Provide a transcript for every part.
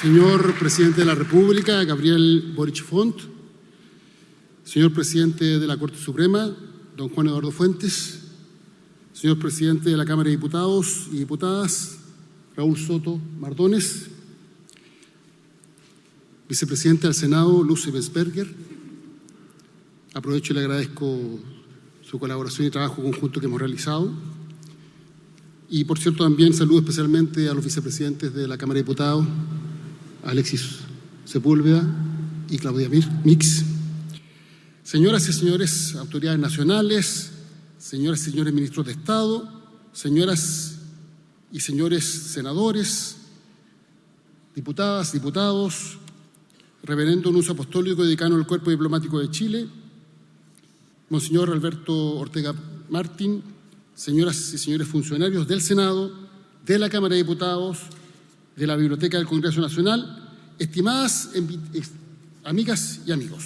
Señor Presidente de la República, Gabriel Boric Font, Señor Presidente de la Corte Suprema, don Juan Eduardo Fuentes, Señor Presidente de la Cámara de Diputados y Diputadas, Raúl Soto Mardones, Vicepresidente del Senado, Luce Besberger, aprovecho y le agradezco su colaboración y trabajo conjunto que hemos realizado. Y por cierto también saludo especialmente a los vicepresidentes de la Cámara de Diputados, Alexis Sepúlveda y Claudia Mix. Señoras y señores autoridades nacionales, señoras y señores ministros de Estado, señoras y señores senadores, diputadas, diputados, reverendo uso apostólico y decano del Cuerpo Diplomático de Chile, Monseñor Alberto Ortega Martín, señoras y señores funcionarios del Senado, de la Cámara de Diputados, de la Biblioteca del Congreso Nacional, estimadas amigas y amigos.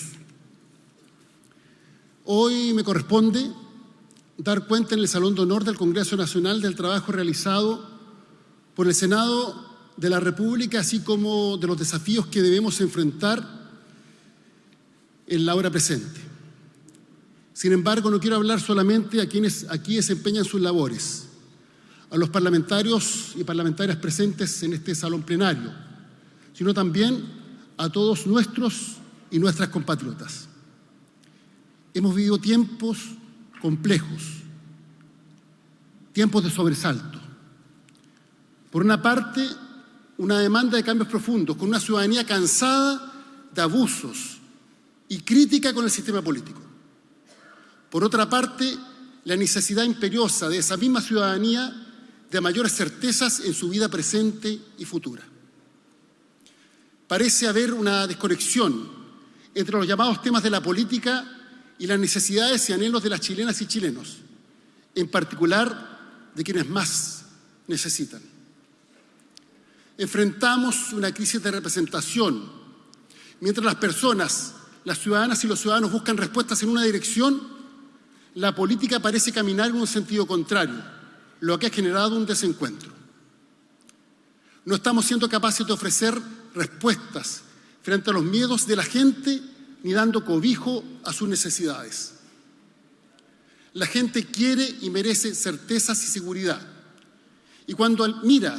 Hoy me corresponde dar cuenta en el Salón de Honor del Congreso Nacional del trabajo realizado por el Senado de la República, así como de los desafíos que debemos enfrentar en la hora presente. Sin embargo, no quiero hablar solamente a quienes aquí desempeñan sus labores, a los parlamentarios y parlamentarias presentes en este salón plenario, sino también a todos nuestros y nuestras compatriotas. Hemos vivido tiempos complejos, tiempos de sobresalto. Por una parte, una demanda de cambios profundos, con una ciudadanía cansada de abusos y crítica con el sistema político. Por otra parte, la necesidad imperiosa de esa misma ciudadanía de mayores certezas en su vida presente y futura. Parece haber una desconexión entre los llamados temas de la política y las necesidades y anhelos de las chilenas y chilenos, en particular de quienes más necesitan. Enfrentamos una crisis de representación. Mientras las personas, las ciudadanas y los ciudadanos buscan respuestas en una dirección, la política parece caminar en un sentido contrario, lo que ha generado un desencuentro. No estamos siendo capaces de ofrecer respuestas frente a los miedos de la gente ni dando cobijo a sus necesidades. La gente quiere y merece certezas y seguridad. Y cuando mira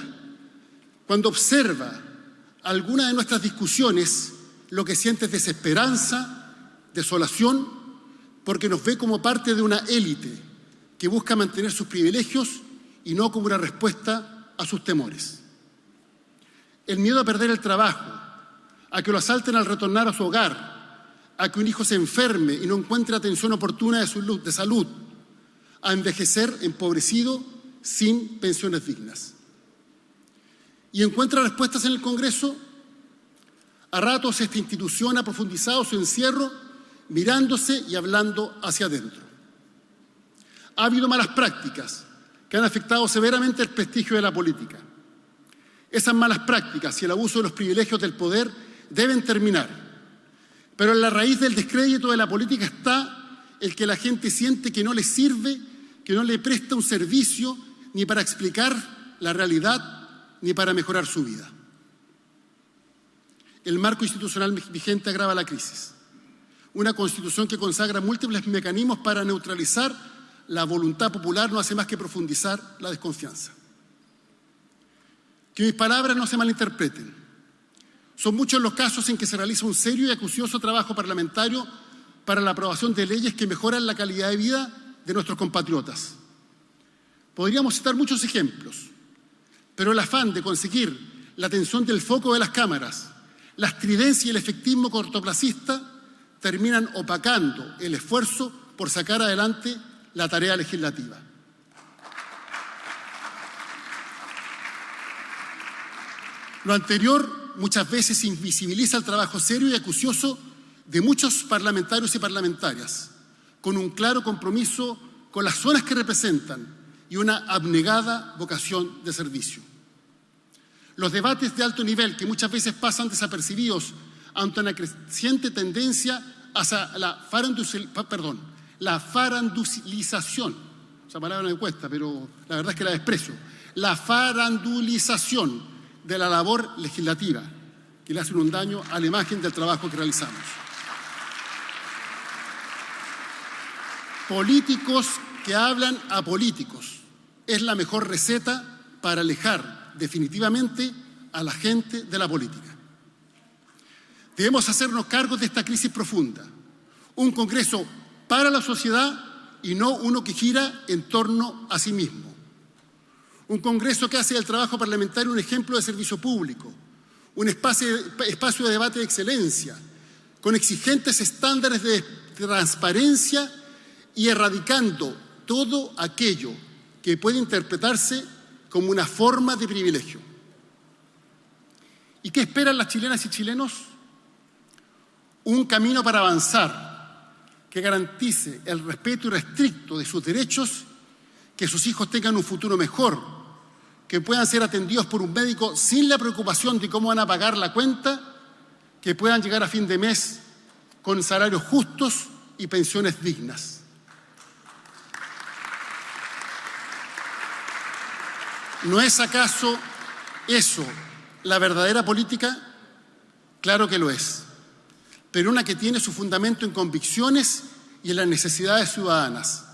cuando observa alguna de nuestras discusiones, lo que siente es desesperanza, desolación, porque nos ve como parte de una élite que busca mantener sus privilegios y no como una respuesta a sus temores. El miedo a perder el trabajo, a que lo asalten al retornar a su hogar, a que un hijo se enferme y no encuentre atención oportuna de, su, de salud, a envejecer empobrecido sin pensiones dignas y encuentra respuestas en el Congreso. A ratos esta institución ha profundizado su encierro mirándose y hablando hacia adentro. Ha habido malas prácticas que han afectado severamente el prestigio de la política. Esas malas prácticas y el abuso de los privilegios del poder deben terminar. Pero en la raíz del descrédito de la política está el que la gente siente que no le sirve, que no le presta un servicio ni para explicar la realidad ni para mejorar su vida. El marco institucional vigente agrava la crisis. Una constitución que consagra múltiples mecanismos para neutralizar la voluntad popular no hace más que profundizar la desconfianza. Que mis palabras no se malinterpreten. Son muchos los casos en que se realiza un serio y acucioso trabajo parlamentario para la aprobación de leyes que mejoran la calidad de vida de nuestros compatriotas. Podríamos citar muchos ejemplos, pero el afán de conseguir la atención del foco de las cámaras, la estridencia y el efectismo cortoplacista terminan opacando el esfuerzo por sacar adelante la tarea legislativa. Lo anterior muchas veces invisibiliza el trabajo serio y acucioso de muchos parlamentarios y parlamentarias, con un claro compromiso con las zonas que representan y una abnegada vocación de servicio. Los debates de alto nivel que muchas veces pasan desapercibidos ante una creciente tendencia hacia la, perdón, la farandulización, esa palabra no me cuesta, pero la verdad es que la desprecio, la farandulización de la labor legislativa, que le hacen un daño a la imagen del trabajo que realizamos. Políticos que hablan a políticos es la mejor receta para alejar definitivamente a la gente de la política. Debemos hacernos cargo de esta crisis profunda, un Congreso para la sociedad y no uno que gira en torno a sí mismo. Un Congreso que hace del trabajo parlamentario un ejemplo de servicio público, un espacio, de debate de excelencia, con exigentes estándares de transparencia y erradicando todo aquello que puede interpretarse como una forma de privilegio. ¿Y qué esperan las chilenas y chilenos? Un camino para avanzar que garantice el respeto irrestricto de sus derechos, que sus hijos tengan un futuro mejor, que puedan ser atendidos por un médico sin la preocupación de cómo van a pagar la cuenta, que puedan llegar a fin de mes con salarios justos y pensiones dignas. ¿No es acaso eso la verdadera política? Claro que lo es, pero una que tiene su fundamento en convicciones y en las necesidades ciudadanas.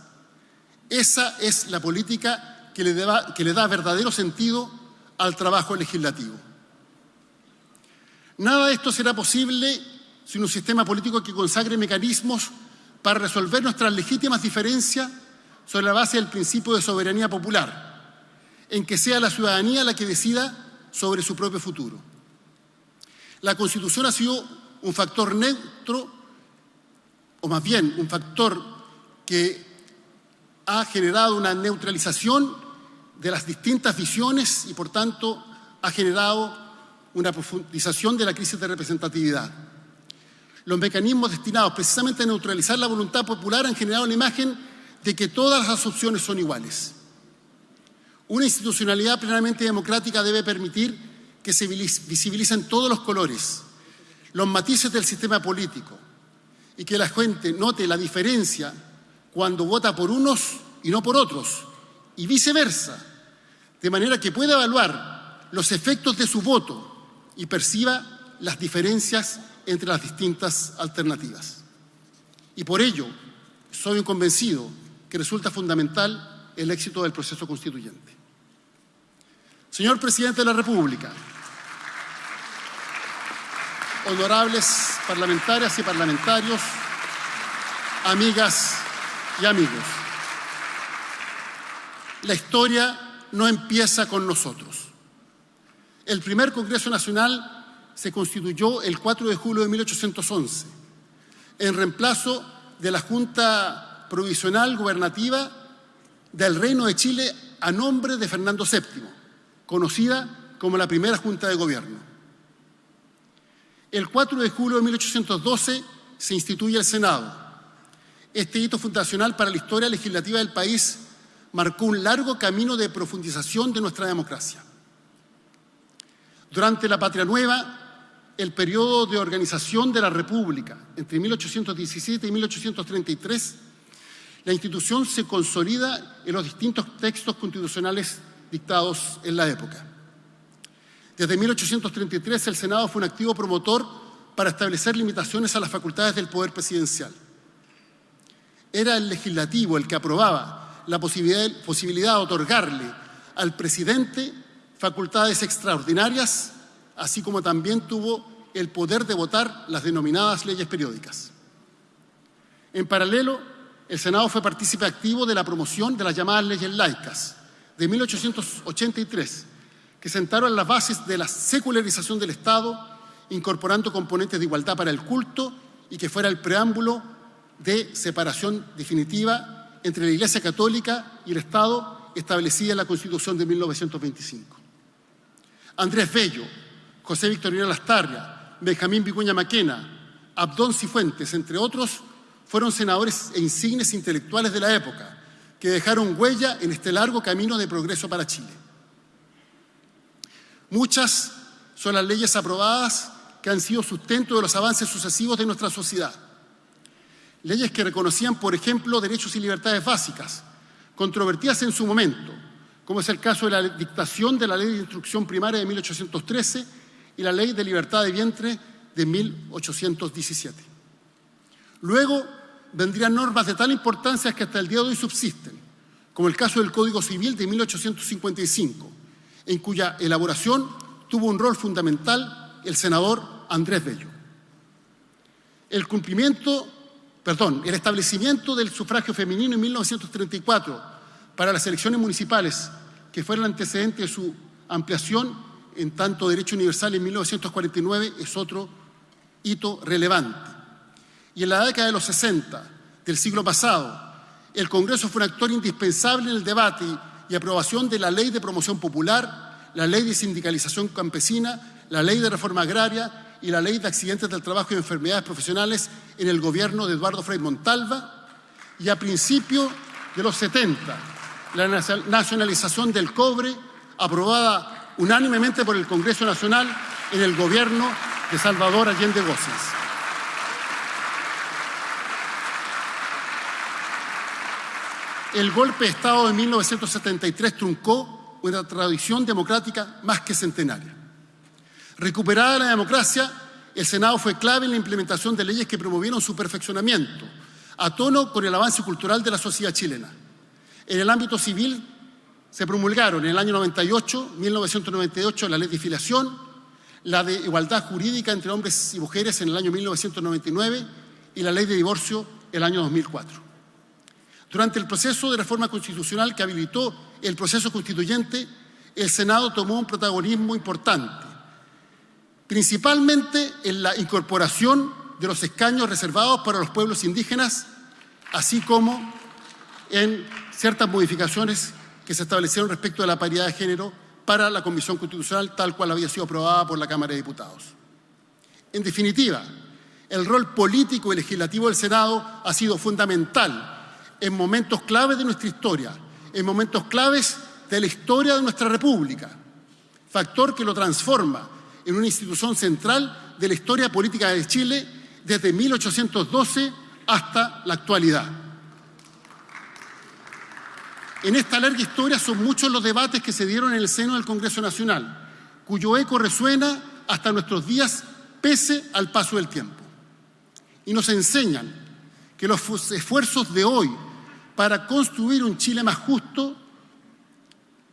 Esa es la política que le, que le da verdadero sentido al trabajo legislativo. Nada de esto será posible sin un sistema político que consagre mecanismos para resolver nuestras legítimas diferencias sobre la base del principio de soberanía popular en que sea la ciudadanía la que decida sobre su propio futuro. La Constitución ha sido un factor neutro, o más bien un factor que ha generado una neutralización de las distintas visiones y, por tanto, ha generado una profundización de la crisis de representatividad. Los mecanismos destinados precisamente a neutralizar la voluntad popular han generado la imagen de que todas las opciones son iguales. Una institucionalidad plenamente democrática debe permitir que se visibilicen todos los colores, los matices del sistema político y que la gente note la diferencia cuando vota por unos y no por otros, y viceversa, de manera que pueda evaluar los efectos de su voto y perciba las diferencias entre las distintas alternativas. Y por ello, soy convencido que resulta fundamental el éxito del proceso constituyente. Señor Presidente de la República, honorables parlamentarias y parlamentarios, amigas y amigos, la historia no empieza con nosotros. El primer Congreso Nacional se constituyó el 4 de julio de 1811, en reemplazo de la Junta Provisional Gubernativa del Reino de Chile a nombre de Fernando VII conocida como la primera Junta de Gobierno. El 4 de julio de 1812 se instituye el Senado. Este hito fundacional para la historia legislativa del país marcó un largo camino de profundización de nuestra democracia. Durante la Patria Nueva, el periodo de organización de la República, entre 1817 y 1833, la institución se consolida en los distintos textos constitucionales dictados en la época. Desde 1833 el Senado fue un activo promotor para establecer limitaciones a las facultades del poder presidencial. Era el legislativo el que aprobaba la posibilidad, posibilidad de otorgarle al presidente facultades extraordinarias, así como también tuvo el poder de votar las denominadas leyes periódicas. En paralelo, el Senado fue partícipe activo de la promoción de las llamadas leyes laicas, de 1883, que sentaron las bases de la secularización del Estado, incorporando componentes de igualdad para el culto y que fuera el preámbulo de separación definitiva entre la Iglesia Católica y el Estado establecida en la Constitución de 1925. Andrés Bello, José Victorino Lastarria, Benjamín Vicuña Maquena, Abdón Cifuentes, entre otros, fueron senadores e insignes intelectuales de la época, que dejaron huella en este largo camino de progreso para Chile. Muchas son las leyes aprobadas que han sido sustento de los avances sucesivos de nuestra sociedad. Leyes que reconocían, por ejemplo, derechos y libertades básicas, controvertidas en su momento, como es el caso de la dictación de la Ley de Instrucción Primaria de 1813 y la Ley de Libertad de Vientre de 1817. Luego vendrían normas de tal importancia que hasta el día de hoy subsisten, como el caso del Código Civil de 1855, en cuya elaboración tuvo un rol fundamental el senador Andrés Bello. El cumplimiento, perdón, el establecimiento del sufragio femenino en 1934 para las elecciones municipales, que fue el antecedente de su ampliación en tanto derecho universal en 1949, es otro hito relevante. Y en la década de los 60 del siglo pasado, el Congreso fue un actor indispensable en el debate y aprobación de la Ley de Promoción Popular, la Ley de Sindicalización Campesina, la Ley de Reforma Agraria y la Ley de Accidentes del Trabajo y Enfermedades Profesionales en el gobierno de Eduardo Frei Montalva y a principios de los 70 la nacionalización del cobre aprobada unánimemente por el Congreso Nacional en el gobierno de Salvador Allende Goces. El golpe de Estado de 1973 truncó una tradición democrática más que centenaria. Recuperada la democracia, el Senado fue clave en la implementación de leyes que promovieron su perfeccionamiento, a tono con el avance cultural de la sociedad chilena. En el ámbito civil se promulgaron en el año 98, 1998, la ley de filiación, la de igualdad jurídica entre hombres y mujeres en el año 1999 y la ley de divorcio el año 2004. Durante el proceso de reforma constitucional que habilitó el proceso constituyente, el Senado tomó un protagonismo importante principalmente en la incorporación de los escaños reservados para los pueblos indígenas, así como en ciertas modificaciones que se establecieron respecto a la paridad de género para la Comisión Constitucional, tal cual había sido aprobada por la Cámara de Diputados. En definitiva, el rol político y legislativo del Senado ha sido fundamental en momentos claves de nuestra historia, en momentos claves de la historia de nuestra República, factor que lo transforma en una institución central de la historia política de Chile desde 1812 hasta la actualidad. En esta larga historia son muchos los debates que se dieron en el seno del Congreso Nacional, cuyo eco resuena hasta nuestros días pese al paso del tiempo. Y nos enseñan que los esfuerzos de hoy para construir un Chile más justo,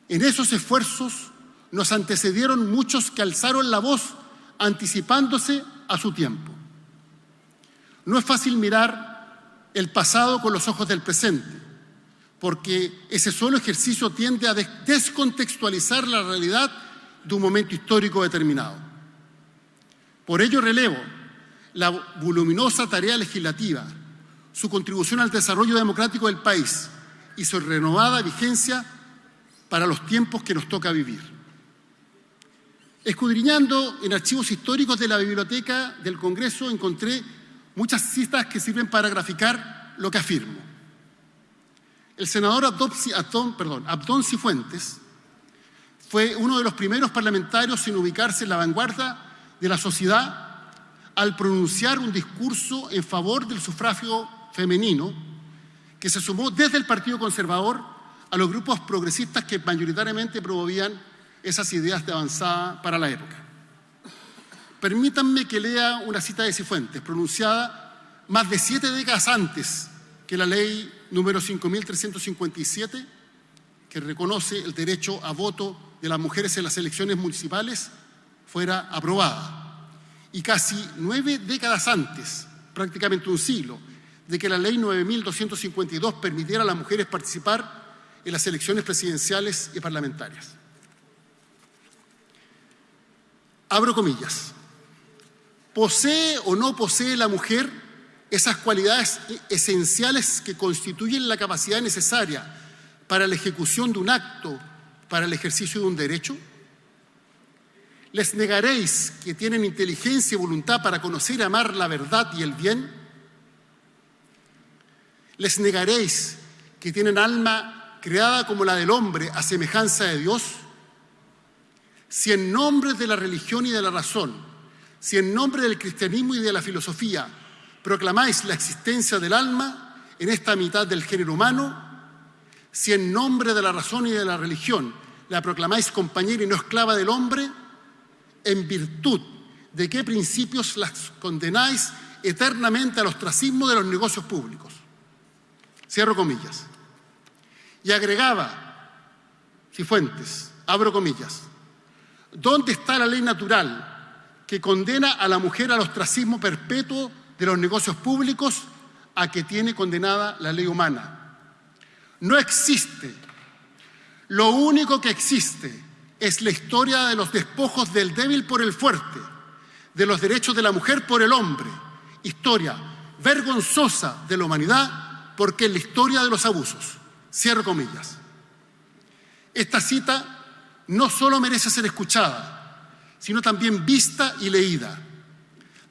en esos esfuerzos nos antecedieron muchos que alzaron la voz anticipándose a su tiempo. No es fácil mirar el pasado con los ojos del presente, porque ese solo ejercicio tiende a descontextualizar la realidad de un momento histórico determinado. Por ello relevo la voluminosa tarea legislativa, su contribución al desarrollo democrático del país y su renovada vigencia para los tiempos que nos toca vivir. Escudriñando en archivos históricos de la Biblioteca del Congreso encontré muchas citas que sirven para graficar lo que afirmo. El senador Abdón, Cifuentes fue uno de los primeros parlamentarios en ubicarse en la vanguardia de la sociedad al pronunciar un discurso en favor del sufragio femenino que se sumó desde el Partido Conservador a los grupos progresistas que mayoritariamente promovían esas ideas de avanzada para la época. Permítanme que lea una cita de Cifuentes, pronunciada más de siete décadas antes que la ley número 5357, que reconoce el derecho a voto de las mujeres en las elecciones municipales, fuera aprobada. Y casi nueve décadas antes, prácticamente un siglo, de que la ley 9252 permitiera a las mujeres participar en las elecciones presidenciales y parlamentarias. abro comillas, posee o no posee la mujer esas cualidades esenciales que constituyen la capacidad necesaria para la ejecución de un acto, para el ejercicio de un derecho? ¿Les negaréis que tienen inteligencia y voluntad para conocer y amar la verdad y el bien? ¿Les negaréis que tienen alma creada como la del hombre a semejanza de Dios? si en nombre de la religión y de la razón, si en nombre del cristianismo y de la filosofía proclamáis la existencia del alma en esta mitad del género humano, si en nombre de la razón y de la religión la proclamáis compañera y no esclava del hombre, en virtud de qué principios las condenáis eternamente al ostracismo de los negocios públicos. Cierro comillas. Y agregaba, Cifuentes, abro comillas, ¿dónde está la ley natural que condena a la mujer al ostracismo perpetuo de los negocios públicos a que tiene condenada la ley humana? No existe. Lo único que existe es la historia de los despojos del débil por el fuerte, de los derechos de la mujer por el hombre. Historia vergonzosa de la humanidad porque es la historia de los abusos. Cierro comillas. Esta cita no solo merece ser escuchada, sino también vista y leída,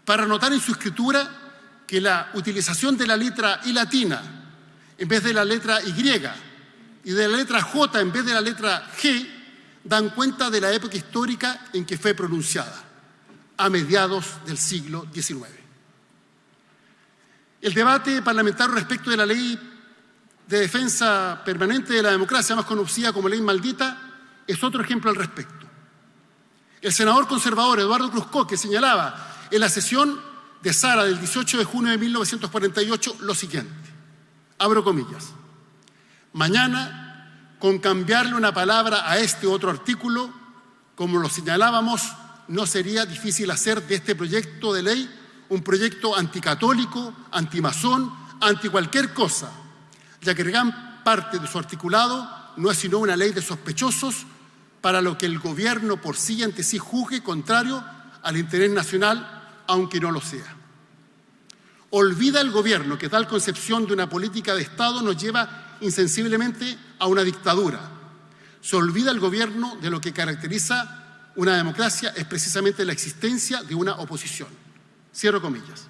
para notar en su escritura que la utilización de la letra I latina en vez de la letra Y y de la letra J en vez de la letra G dan cuenta de la época histórica en que fue pronunciada, a mediados del siglo XIX. El debate parlamentario respecto de la ley de defensa permanente de la democracia, más conocida como ley maldita, es otro ejemplo al respecto. El senador conservador Eduardo Cruzco, que señalaba en la sesión de Sara del 18 de junio de 1948 lo siguiente, abro comillas, mañana con cambiarle una palabra a este otro artículo, como lo señalábamos, no sería difícil hacer de este proyecto de ley un proyecto anticatólico, antimazón, anti cualquier cosa, ya que gran parte de su articulado no es sino una ley de sospechosos para lo que el gobierno por sí ante sí juzgue contrario al interés nacional, aunque no lo sea. Olvida el gobierno que tal concepción de una política de Estado nos lleva insensiblemente a una dictadura. Se olvida el gobierno de lo que caracteriza una democracia es precisamente la existencia de una oposición. Cierro comillas.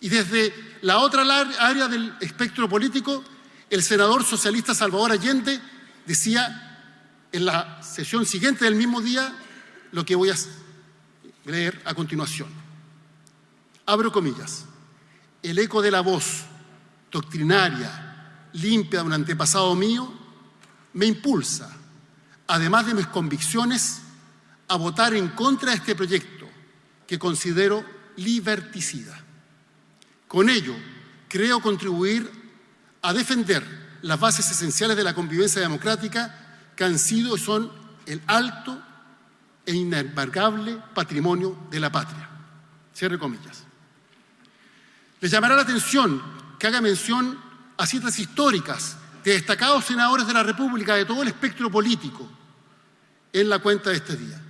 Y desde la otra área del espectro político, el senador socialista Salvador Allende decía en la sesión siguiente del mismo día lo que voy a leer a continuación. Abro comillas. El eco de la voz doctrinaria, limpia de un antepasado mío, me impulsa, además de mis convicciones, a votar en contra de este proyecto que considero liberticida. Con ello, creo contribuir a defender las bases esenciales de la convivencia democrática que han sido y son el alto e inembargable patrimonio de la patria. Cierre comillas. Les llamará la atención que haga mención a citas históricas de destacados senadores de la República de todo el espectro político en la cuenta de este día.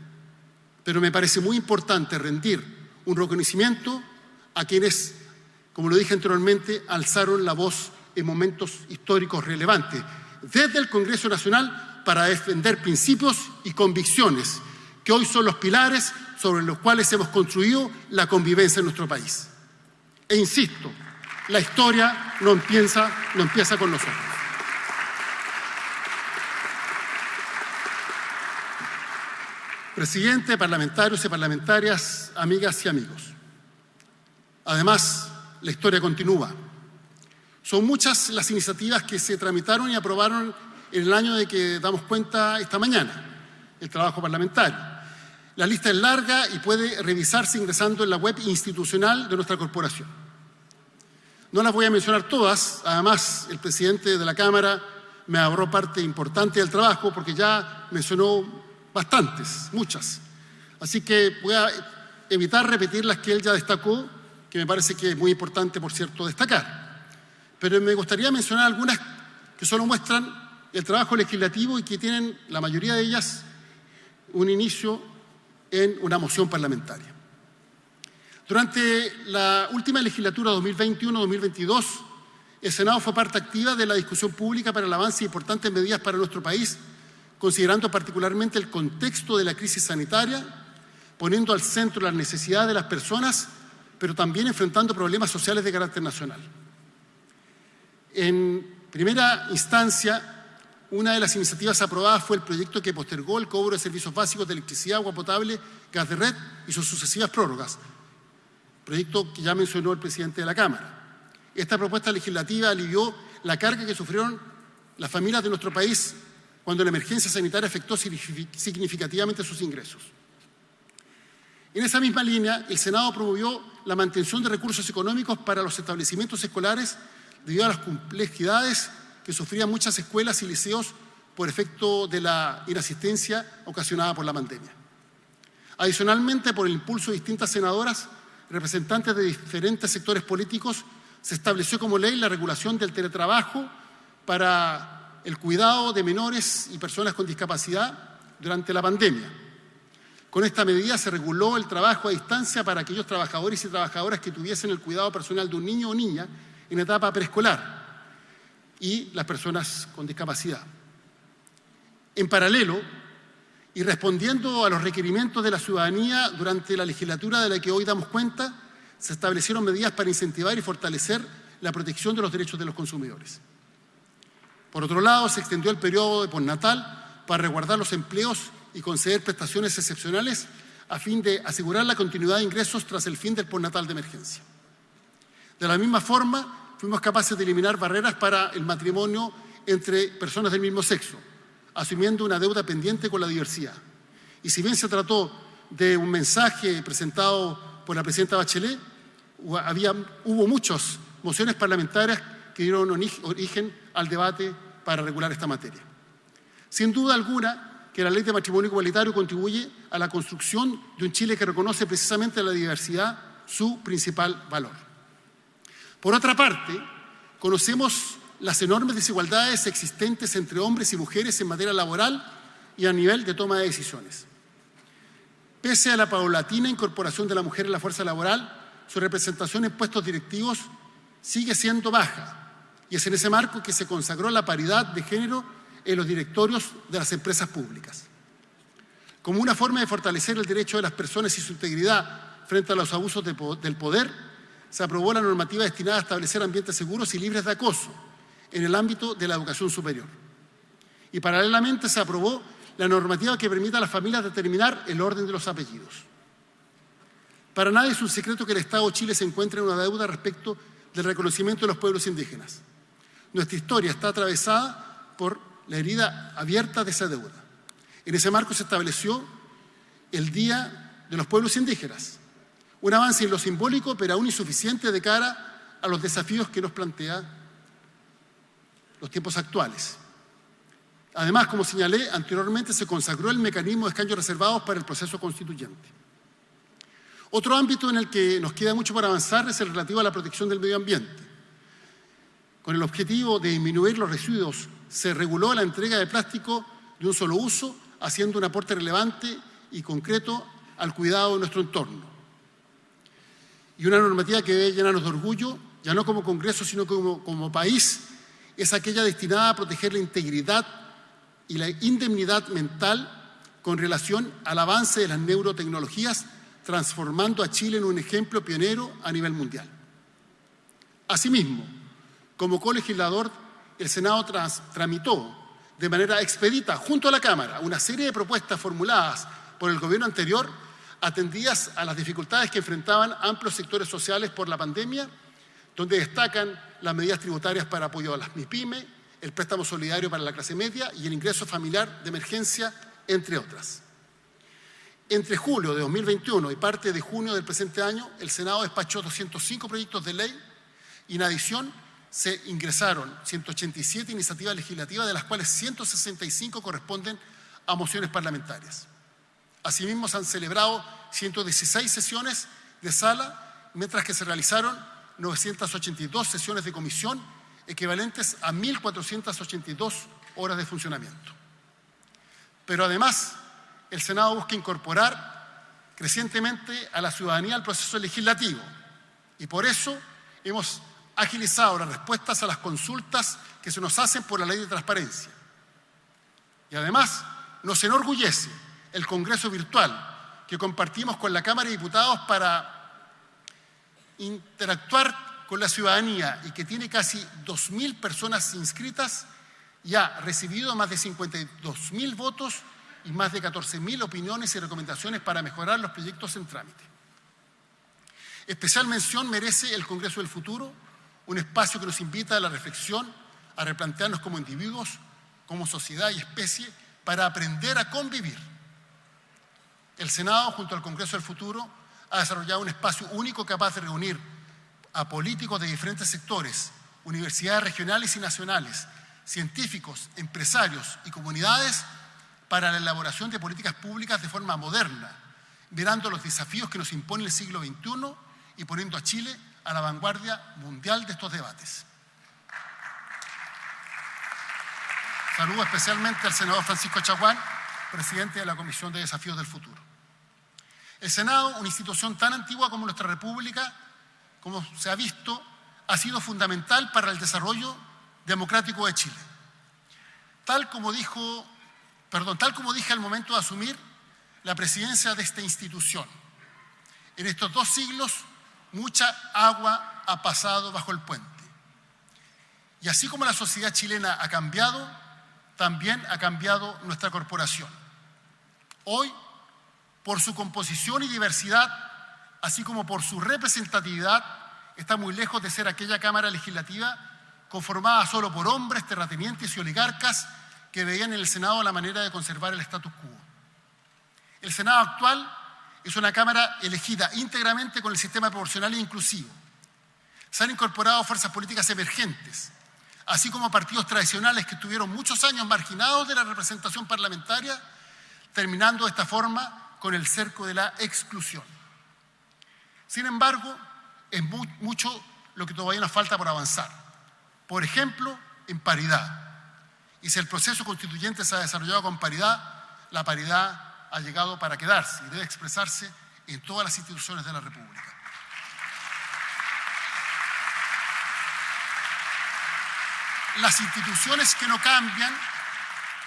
Pero me parece muy importante rendir un reconocimiento a quienes, como lo dije anteriormente, alzaron la voz en momentos históricos relevantes, desde el Congreso Nacional para defender principios y convicciones que hoy son los pilares sobre los cuales hemos construido la convivencia en nuestro país. E insisto, la historia no empieza, no empieza con nosotros. Presidente, parlamentarios y parlamentarias, amigas y amigos. Además, la historia continúa. Son muchas las iniciativas que se tramitaron y aprobaron en el año de que damos cuenta esta mañana, el trabajo parlamentario. La lista es larga y puede revisarse ingresando en la web institucional de nuestra corporación. No las voy a mencionar todas, además el presidente de la Cámara me ahorró parte importante del trabajo porque ya mencionó bastantes, muchas. Así que voy a evitar repetir las que él ya destacó, que me parece que es muy importante, por cierto, destacar. Pero me gustaría mencionar algunas que solo muestran el trabajo legislativo y que tienen, la mayoría de ellas, un inicio en una moción parlamentaria. Durante la última legislatura 2021-2022, el Senado fue parte activa de la discusión pública para el avance de importantes medidas para nuestro país, considerando particularmente el contexto de la crisis sanitaria, poniendo al centro las necesidades de las personas, pero también enfrentando problemas sociales de carácter nacional. En primera instancia, una de las iniciativas aprobadas fue el proyecto que postergó el cobro de servicios básicos de electricidad, agua potable, gas de red y sus sucesivas prórrogas, proyecto que ya mencionó el presidente de la Cámara. Esta propuesta legislativa alivió la carga que sufrieron las familias de nuestro país cuando la emergencia sanitaria afectó significativamente sus ingresos. En esa misma línea, el Senado promovió la mantención de recursos económicos para los establecimientos escolares debido a las complejidades que sufrían muchas escuelas y liceos por efecto de la inasistencia ocasionada por la pandemia. Adicionalmente, por el impulso de distintas senadoras, representantes de diferentes sectores políticos, se estableció como ley la regulación del teletrabajo para el cuidado de menores y personas con discapacidad durante la pandemia. Con esta medida se reguló el trabajo a distancia para aquellos trabajadores y trabajadoras que tuviesen el cuidado personal de un niño o niña en etapa preescolar y las personas con discapacidad. En paralelo, y respondiendo a los requerimientos de la ciudadanía durante la legislatura de la que hoy damos cuenta, se establecieron medidas para incentivar y fortalecer la protección de los derechos de los consumidores. Por otro lado, se extendió el periodo de postnatal para resguardar los empleos y conceder prestaciones excepcionales a fin de asegurar la continuidad de ingresos tras el fin del postnatal de emergencia. De la misma forma, fuimos capaces de eliminar barreras para el matrimonio entre personas del mismo sexo, asumiendo una deuda pendiente con la diversidad. Y si bien se trató de un mensaje presentado por la presidenta Bachelet, había, hubo muchas mociones parlamentarias que dieron origen al debate para regular esta materia. Sin duda alguna que la ley de matrimonio igualitario contribuye a la construcción de un Chile que reconoce precisamente la diversidad su principal valor. Por otra parte, conocemos las enormes desigualdades existentes entre hombres y mujeres en materia laboral y a nivel de toma de decisiones. Pese a la paulatina incorporación de la mujer en la fuerza laboral, su representación en puestos directivos sigue siendo baja y es en ese marco que se consagró la paridad de género en los directorios de las empresas públicas. Como una forma de fortalecer el derecho de las personas y su integridad frente a los abusos del poder, se aprobó la normativa destinada a establecer ambientes seguros y libres de acoso en el ámbito de la educación superior. Y paralelamente se aprobó la normativa que permita a las familias determinar el orden de los apellidos. Para nadie es un secreto que el Estado de Chile se encuentra en una deuda respecto del reconocimiento de los pueblos indígenas. Nuestra historia está atravesada por la herida abierta de esa deuda. En ese marco se estableció el Día de los Pueblos Indígenas, un avance en lo simbólico, pero aún insuficiente de cara a los desafíos que nos plantea los tiempos actuales. Además, como señalé anteriormente, se consagró el mecanismo de escaños reservados para el proceso constituyente. Otro ámbito en el que nos queda mucho para avanzar es el relativo a la protección del medio ambiente. Con el objetivo de disminuir los residuos, se reguló la entrega de plástico de un solo uso, haciendo un aporte relevante y concreto al cuidado de nuestro entorno. Y una normativa que debe llenarnos de orgullo, ya no como Congreso, sino como, país, es aquella destinada a proteger la integridad y la indemnidad mental con relación al avance de las neurotecnologías, transformando a Chile en un ejemplo pionero a nivel mundial. Asimismo, como colegislador, el Senado tramitó de manera expedita junto a la Cámara una serie de propuestas formuladas por el gobierno anterior atendidas a las dificultades que enfrentaban amplios sectores sociales por la pandemia, donde destacan las medidas tributarias para apoyo a las MIPYME, el préstamo solidario para la clase media y el ingreso familiar de emergencia, entre otras. Entre julio de 2021 y parte de junio del presente año, el Senado despachó 205 proyectos de ley y en adición se ingresaron 187 iniciativas legislativas, de las cuales 165 corresponden a mociones parlamentarias. Asimismo, se han celebrado 116 sesiones de sala, mientras que se realizaron 982 sesiones de comisión, equivalentes a 1.482 horas de funcionamiento. Pero además, el Senado busca incorporar crecientemente a la ciudadanía al proceso legislativo y por eso hemos agilizado las respuestas a las consultas que se nos hacen por la ley de transparencia. Y además nos enorgullece el Congreso Virtual que compartimos con la Cámara de Diputados para interactuar con la ciudadanía y que tiene casi 2.000 personas inscritas y ha recibido más de 52.000 votos y más de 14.000 opiniones y recomendaciones para mejorar los proyectos en trámite. Especial mención merece el Congreso del Futuro, un espacio que nos invita a la reflexión, a replantearnos como individuos, como sociedad y especie, para aprender a convivir. El Senado, junto al Congreso del Futuro, ha desarrollado un espacio único capaz de reunir a políticos de diferentes sectores, universidades regionales y nacionales, científicos, empresarios y comunidades para la elaboración de políticas públicas de forma moderna, mirando los desafíos que nos impone el siglo XXI y poniendo a Chile a la vanguardia mundial de estos debates. Saludo especialmente al senador Francisco Chaguán, presidente de la Comisión de Desafíos del Futuro. El Senado, una institución tan antigua como nuestra República, como se ha visto, ha sido fundamental para el desarrollo democrático de Chile. Tal como dijo, perdón, tal como dije al momento de asumir la presidencia de esta institución. En estos dos siglos, mucha agua ha pasado bajo el puente. Y así como la sociedad chilena ha cambiado, también ha cambiado nuestra corporación. Hoy, por su composición y diversidad, así como por su representatividad, está muy lejos de ser aquella Cámara Legislativa conformada solo por hombres, terratenientes y oligarcas que veían en el Senado la manera de conservar el status quo. El Senado actual es una Cámara elegida íntegramente con el sistema proporcional e inclusivo. Se han incorporado fuerzas políticas emergentes, así como partidos tradicionales que estuvieron muchos años marginados de la representación parlamentaria, terminando de esta forma con el cerco de la exclusión. Sin embargo, es mucho lo que todavía nos falta por avanzar. Por ejemplo, en paridad. Y si el proceso constituyente se ha desarrollado con paridad, la paridad ha llegado para quedarse y debe expresarse en todas las instituciones de la República. Las instituciones que no cambian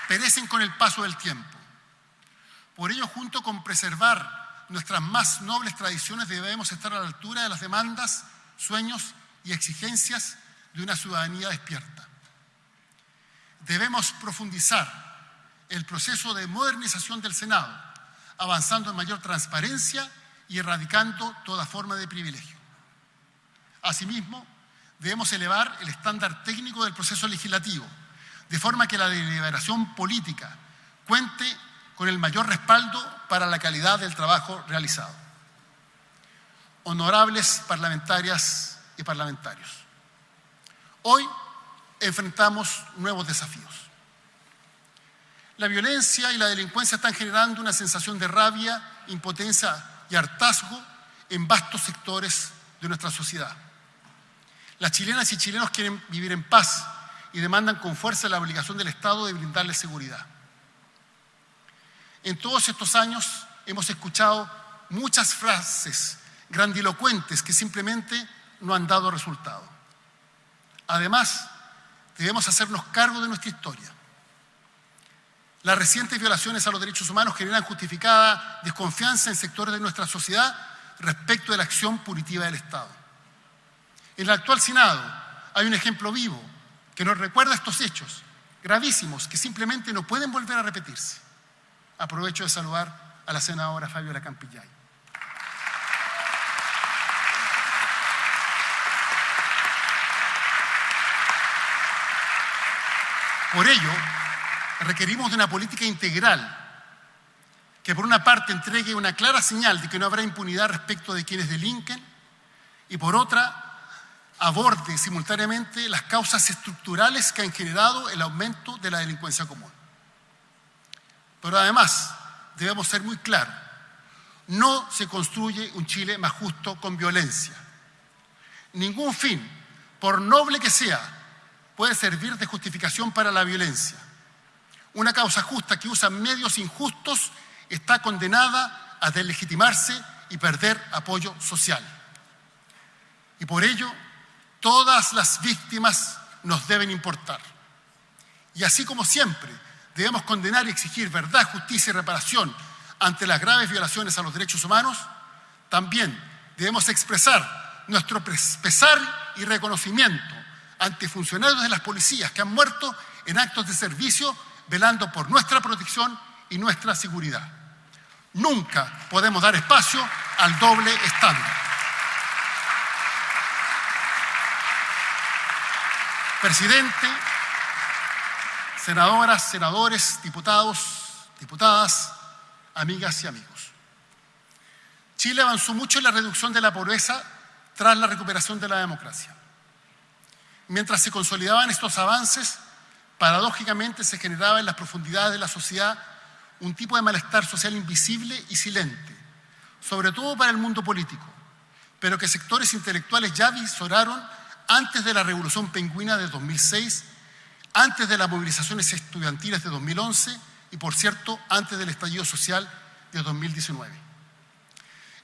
perecen con el paso del tiempo. Por ello, junto con preservar nuestras más nobles tradiciones, debemos estar a la altura de las demandas, sueños y exigencias de una ciudadanía despierta. Debemos profundizar el proceso de modernización del Senado, avanzando en mayor transparencia y erradicando toda forma de privilegio. Asimismo, debemos elevar el estándar técnico del proceso legislativo, de forma que la deliberación política cuente con el mayor respaldo para la calidad del trabajo realizado. Honorables parlamentarias y parlamentarios, hoy enfrentamos nuevos desafíos. La violencia y la delincuencia están generando una sensación de rabia, impotencia y hartazgo en vastos sectores de nuestra sociedad. Las chilenas y chilenos quieren vivir en paz y demandan con fuerza la obligación del Estado de brindarles seguridad. En todos estos años hemos escuchado muchas frases grandilocuentes que simplemente no han dado resultado. Además, debemos hacernos cargo de nuestra historia. Las recientes violaciones a los derechos humanos generan justificada desconfianza en sectores de nuestra sociedad respecto de la acción punitiva del Estado. En el actual Senado hay un ejemplo vivo que nos recuerda estos hechos gravísimos que simplemente no pueden volver a repetirse. Aprovecho de saludar a la senadora Fabiola Campillay. Por ello, requerimos de una política integral que por una parte entregue una clara señal de que no habrá impunidad respecto de quienes delinquen y por otra aborde simultáneamente las causas estructurales que han generado el aumento de la delincuencia común. Pero además debemos ser muy claros, no se construye un Chile más justo con violencia. Ningún fin, por noble que sea, puede servir de justificación para la violencia. Una causa justa que usa medios injustos está condenada a deslegitimarse y perder apoyo social. Y por ello, todas las víctimas nos deben importar. Y así como siempre, debemos condenar y exigir verdad, justicia y reparación ante las graves violaciones a los derechos humanos, también debemos expresar nuestro pesar y reconocimiento ante funcionarios de las policías que han muerto en actos de servicio velando por nuestra protección y nuestra seguridad. Nunca podemos dar espacio al doble estándar. Presidente, senadoras, senadores, diputados, diputadas, amigas y amigos. Chile avanzó mucho en la reducción de la pobreza tras la recuperación de la democracia. Mientras se consolidaban estos avances, paradójicamente se generaba en las profundidades de la sociedad un tipo de malestar social invisible y silente, sobre todo para el mundo político, pero que sectores intelectuales ya visoraron antes de la Revolución Pingüina de 2006, antes de las movilizaciones estudiantiles de 2011 y, por cierto, antes del estallido social de 2019.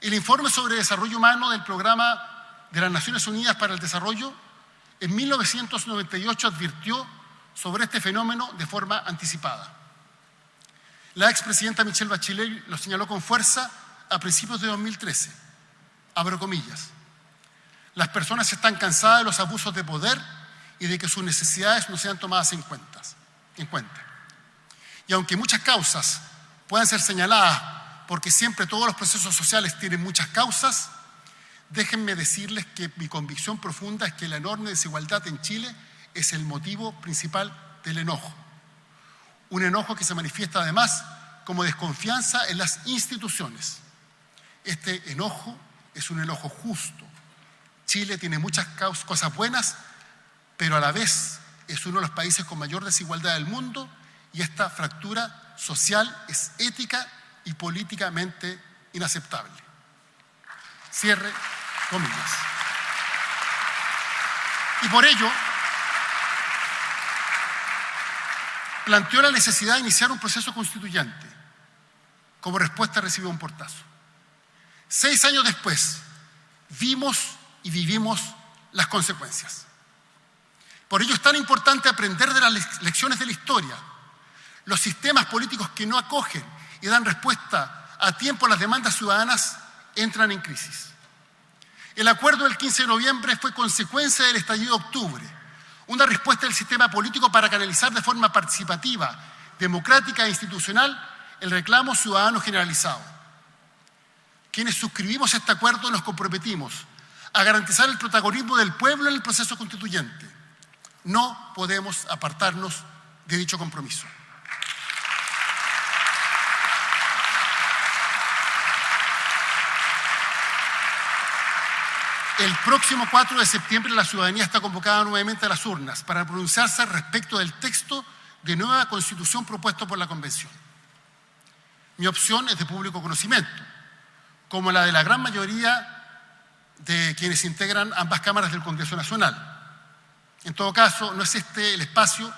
El informe sobre desarrollo humano del Programa de las Naciones Unidas para el Desarrollo en 1998 advirtió sobre este fenómeno de forma anticipada. La expresidenta Michelle Bachelet lo señaló con fuerza a principios de 2013. Abro comillas. Las personas están cansadas de los abusos de poder y de que sus necesidades no sean tomadas en, en cuenta. Y aunque muchas causas puedan ser señaladas porque siempre todos los procesos sociales tienen muchas causas, déjenme decirles que mi convicción profunda es que la enorme desigualdad en Chile es el motivo principal del enojo. Un enojo que se manifiesta además como desconfianza en las instituciones. Este enojo es un enojo justo. Chile tiene muchas cosas buenas, pero a la vez es uno de los países con mayor desigualdad del mundo y esta fractura social es ética y políticamente inaceptable. Cierre comillas. Y por ello, planteó la necesidad de iniciar un proceso constituyente. Como respuesta recibió un portazo. Seis años después, vimos y vivimos las consecuencias. Por ello es tan importante aprender de las lecciones de la historia. Los sistemas políticos que no acogen y dan respuesta a tiempo a las demandas ciudadanas entran en crisis. El acuerdo del 15 de noviembre fue consecuencia del estallido de octubre, una respuesta del sistema político para canalizar de forma participativa, democrática e institucional el reclamo ciudadano generalizado. Quienes suscribimos este acuerdo nos comprometimos a garantizar el protagonismo del pueblo en el proceso constituyente. No podemos apartarnos de dicho compromiso. El próximo 4 de septiembre la ciudadanía está convocada nuevamente a las urnas para pronunciarse respecto del texto de nueva constitución propuesto por la Convención. Mi opción es de público conocimiento, como la de la gran mayoría de quienes integran ambas cámaras del Congreso Nacional. En todo caso, no es este el espacio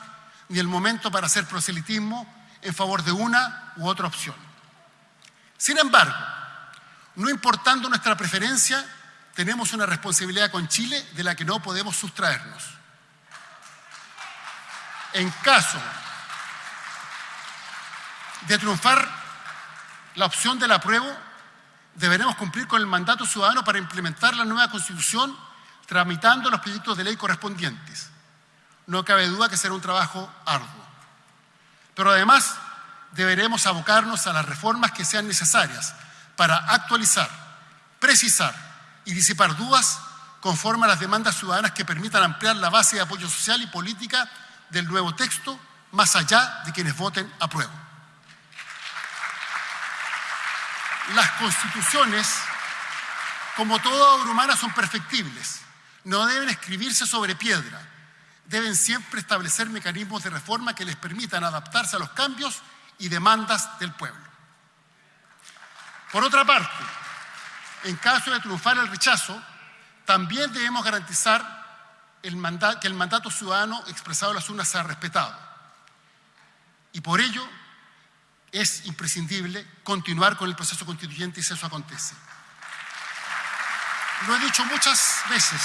ni el momento para hacer proselitismo en favor de una u otra opción. Sin embargo, no importando nuestra preferencia, tenemos una responsabilidad con Chile de la que no podemos sustraernos. En caso de triunfar la opción del apruebo, deberemos cumplir con el mandato ciudadano para implementar la nueva constitución tramitando los proyectos de ley correspondientes. No cabe duda que será un trabajo arduo. Pero además deberemos abocarnos a las reformas que sean necesarias para actualizar, precisar y disipar dudas conforme a las demandas ciudadanas que permitan ampliar la base de apoyo social y política del nuevo texto más allá de quienes voten a prueba. Las constituciones, como toda obra humana, son perfectibles. No deben escribirse sobre piedra. Deben siempre establecer mecanismos de reforma que les permitan adaptarse a los cambios y demandas del pueblo. Por otra parte, en caso de triunfar el rechazo, también debemos garantizar que el mandato ciudadano expresado en las urnas sea respetado. Y por ello es imprescindible continuar con el proceso constituyente si eso acontece. Lo he dicho muchas veces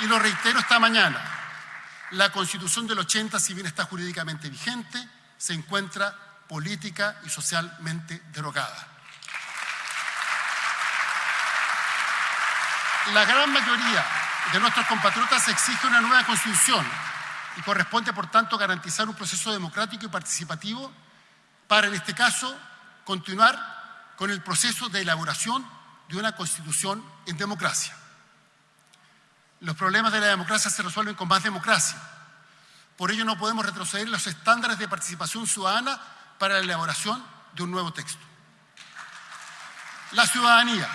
y lo reitero esta mañana. La Constitución del 80, si bien está jurídicamente vigente, se encuentra política y socialmente derogada. La gran mayoría de nuestros compatriotas exige una nueva constitución y corresponde, por tanto, garantizar un proceso democrático y participativo para, en este caso, continuar con el proceso de elaboración de una constitución en democracia. Los problemas de la democracia se resuelven con más democracia. Por ello no podemos retroceder los estándares de participación ciudadana para la elaboración de un nuevo texto. La ciudadanía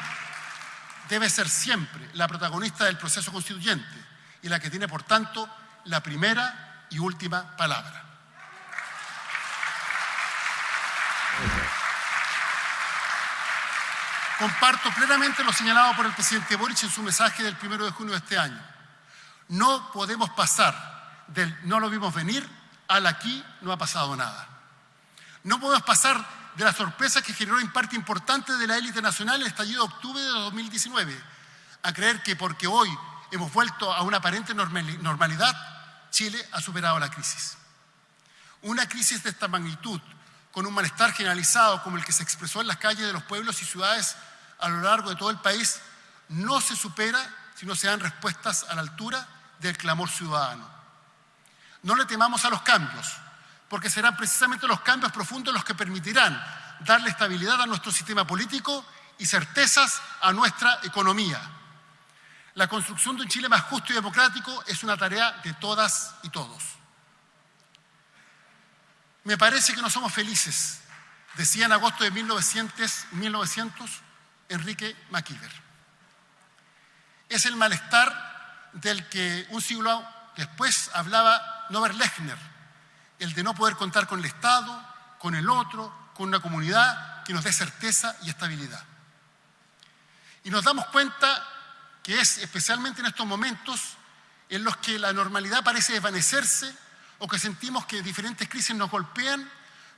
debe ser siempre la protagonista del proceso constituyente y la que tiene, por tanto, la primera y última palabra. Comparto plenamente lo señalado por el presidente Boric en su mensaje del 1 de junio de este año. No podemos pasar del no lo vimos venir al aquí no ha pasado nada. No podemos pasar de la sorpresa que generó en parte importante de la élite nacional el estallido de octubre de 2019 a creer que porque hoy hemos vuelto a una aparente normalidad, Chile ha superado la crisis. Una crisis de esta magnitud, con un malestar generalizado como el que se expresó en las calles de los pueblos y ciudades a lo largo de todo el país, no se supera si no se dan respuestas a la altura del clamor ciudadano. No le temamos a los cambios, porque serán precisamente los cambios profundos los que permitirán darle estabilidad a nuestro sistema político y certezas a nuestra economía. La construcción de un Chile más justo y democrático es una tarea de todas y todos. Me parece que no somos felices, decía en agosto de 1900, 1900 Enrique MacIver. Es el malestar del que un siglo después hablaba Norbert Lechner, el de no poder contar con el Estado, con el otro, con una comunidad que nos dé certeza y estabilidad. Y nos damos cuenta que es especialmente en estos momentos en los que la normalidad parece desvanecerse o que sentimos que diferentes crisis nos golpean,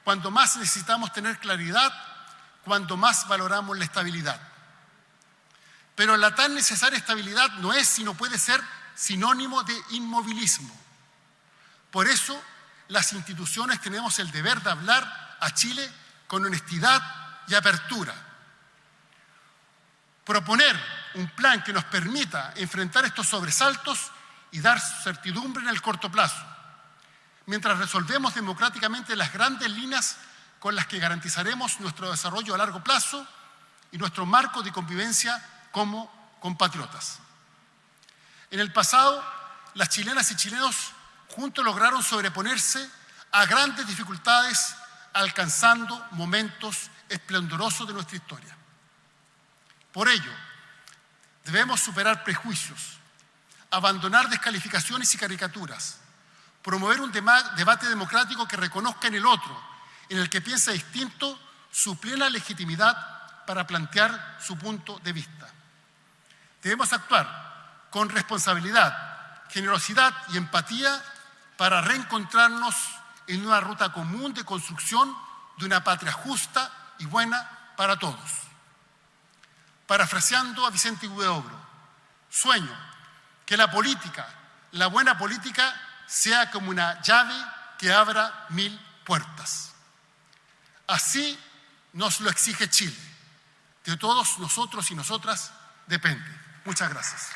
cuando más necesitamos tener claridad, cuando más valoramos la estabilidad. Pero la tan necesaria estabilidad no es, sino puede ser sinónimo de inmovilismo. Por eso, las instituciones tenemos el deber de hablar a Chile con honestidad y apertura. Proponer un plan que nos permita enfrentar estos sobresaltos y dar certidumbre en el corto plazo mientras resolvemos democráticamente las grandes líneas con las que garantizaremos nuestro desarrollo a largo plazo y nuestro marco de convivencia como compatriotas. En el pasado, las chilenas y chilenos juntos lograron sobreponerse a grandes dificultades alcanzando momentos esplendorosos de nuestra historia. Por ello, debemos superar prejuicios, abandonar descalificaciones y caricaturas, promover un debate democrático que reconozca en el otro, en el que piensa distinto, su plena legitimidad para plantear su punto de vista. Debemos actuar con responsabilidad, generosidad y empatía para reencontrarnos en una ruta común de construcción de una patria justa y buena para todos. Parafraseando a Vicente Huidobro, sueño que la política, la buena política, sea como una llave que abra mil puertas. Así nos lo exige Chile. De todos nosotros y nosotras depende. Muchas gracias.